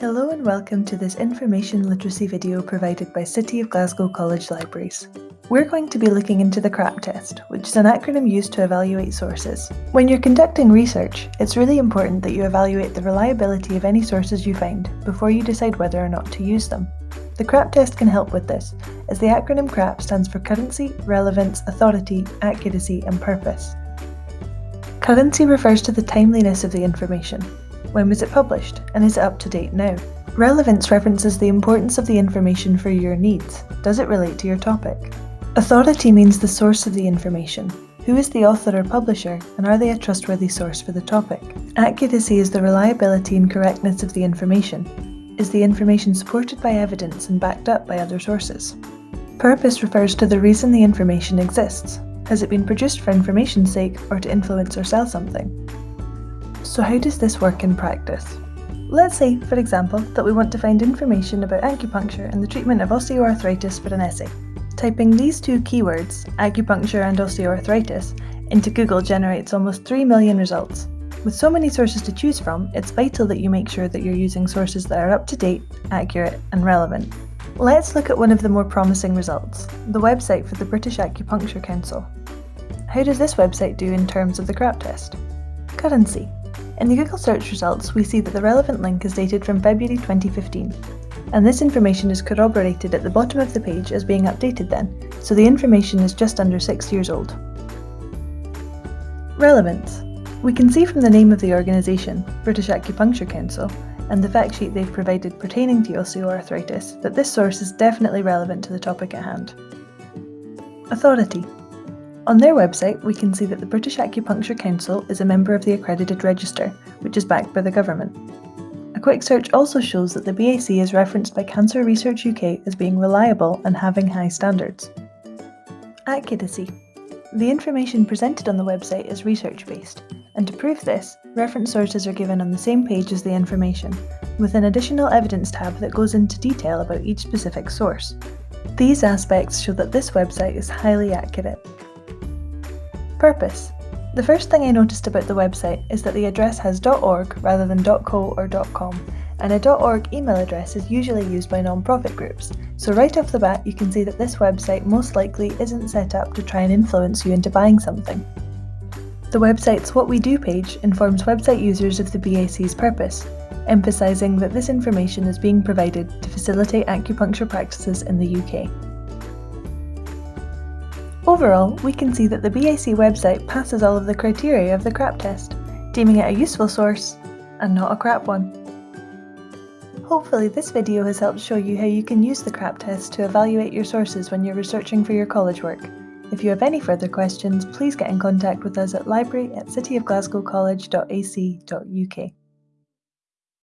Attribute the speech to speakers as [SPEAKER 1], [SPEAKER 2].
[SPEAKER 1] Hello and welcome to this information literacy video provided by City of Glasgow College Libraries. We're going to be looking into the CRAP test, which is an acronym used to evaluate sources. When you're conducting research, it's really important that you evaluate the reliability of any sources you find before you decide whether or not to use them. The CRAP test can help with this, as the acronym CRAP stands for Currency, Relevance, Authority, Accuracy and Purpose. Currency refers to the timeliness of the information, when was it published, and is it up to date now? Relevance references the importance of the information for your needs. Does it relate to your topic? Authority means the source of the information. Who is the author or publisher, and are they a trustworthy source for the topic? Accuracy is the reliability and correctness of the information. Is the information supported by evidence and backed up by other sources? Purpose refers to the reason the information exists. Has it been produced for information's sake or to influence or sell something? So how does this work in practice? Let's say, for example, that we want to find information about acupuncture and the treatment of osteoarthritis for an essay. Typing these two keywords, acupuncture and osteoarthritis, into Google generates almost 3 million results. With so many sources to choose from, it's vital that you make sure that you're using sources that are up to date, accurate and relevant. Let's look at one of the more promising results, the website for the British Acupuncture Council. How does this website do in terms of the CRAP test? Currency. In the Google search results, we see that the relevant link is dated from February 2015, and this information is corroborated at the bottom of the page as being updated then, so the information is just under 6 years old. Relevance. We can see from the name of the organisation, British Acupuncture Council, and the fact sheet they've provided pertaining to osteoarthritis that this source is definitely relevant to the topic at hand. Authority. On their website, we can see that the British Acupuncture Council is a member of the accredited register, which is backed by the government. A quick search also shows that the BAC is referenced by Cancer Research UK as being reliable and having high standards. Accuracy. The information presented on the website is research-based, and to prove this, reference sources are given on the same page as the information, with an additional evidence tab that goes into detail about each specific source. These aspects show that this website is highly accurate. Purpose. The first thing I noticed about the website is that the address has .org rather than .co or .com, and a .org email address is usually used by non-profit groups, so right off the bat you can see that this website most likely isn't set up to try and influence you into buying something. The website's What We Do page informs website users of the BAC's purpose, emphasising that this information is being provided to facilitate acupuncture practices in the UK. Overall, we can see that the BAC website passes all of the criteria of the CRAP test, deeming it a useful source and not a crap one. Hopefully this video has helped show you how you can use the CRAP test to evaluate your sources when you're researching for your college work. If you have any further questions, please get in contact with us at library at cityofglasgowcollege.ac.uk.